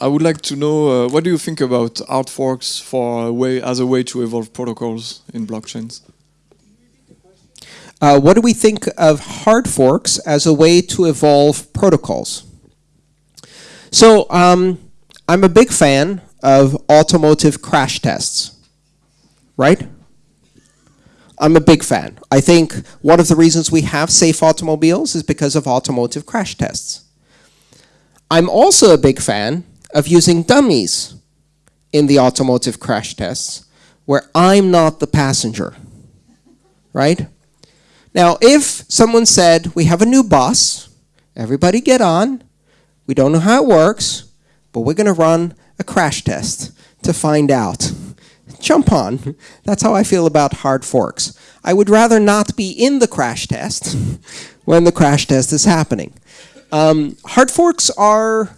I would like to know uh, what do you think about hard forks for way as a way to evolve protocols in blockchains? Uh, what do we think of hard forks as a way to evolve protocols? So um, I'm a big fan of automotive crash tests, right? I'm a big fan. I think one of the reasons we have safe automobiles is because of automotive crash tests. I'm also a big fan of using dummies in the automotive crash tests where I'm not the passenger, right? Now, if someone said, we have a new bus, everybody get on, we don't know how it works, but we're going to run a crash test to find out. Jump on. That's how I feel about hard forks. I would rather not be in the crash test when the crash test is happening. Um, hard forks are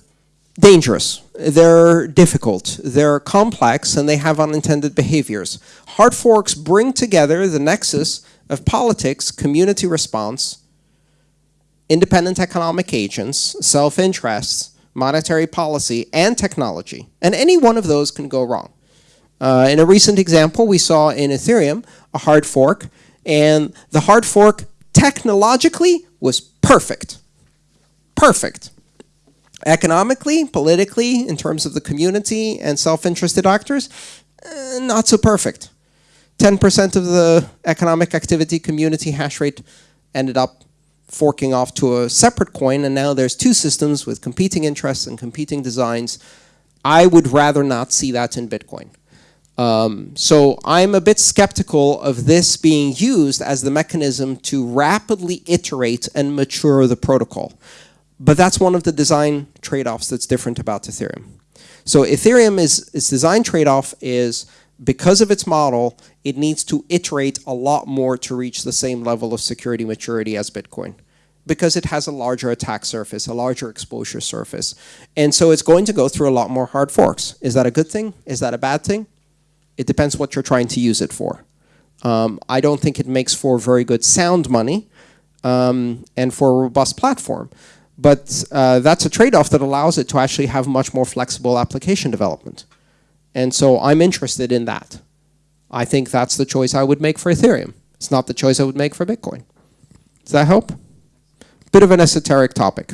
dangerous. They're difficult. They're complex and they have unintended behaviors. Hard forks bring together the nexus of politics, community response, independent economic agents, self-interests, monetary policy, and technology. And any one of those can go wrong. Uh, in a recent example, we saw in Ethereum a hard fork, and the hard fork technologically was perfect. Perfect. Economically, politically, in terms of the community and self-interested actors, uh, not so perfect. 10% of the economic activity community hash rate ended up forking off to a separate coin, and now there's two systems with competing interests and competing designs. I would rather not see that in Bitcoin. Um, so I'm a bit skeptical of this being used as the mechanism to rapidly iterate and mature the protocol. But that's one of the design trade-offs that's different about Ethereum. So Ethereum is its design trade-off is because of its model, it needs to iterate a lot more to reach the same level of security maturity as Bitcoin because it has a larger attack surface, a larger exposure surface. And so it's going to go through a lot more hard forks. Is that a good thing? Is that a bad thing? It depends what you're trying to use it for. Um, I don't think it makes for very good sound money um, and for a robust platform. But uh, that's a trade-off that allows it to actually have much more flexible application development. And so I'm interested in that. I think that's the choice I would make for Ethereum. It's not the choice I would make for Bitcoin. Does that help? Bit of an esoteric topic.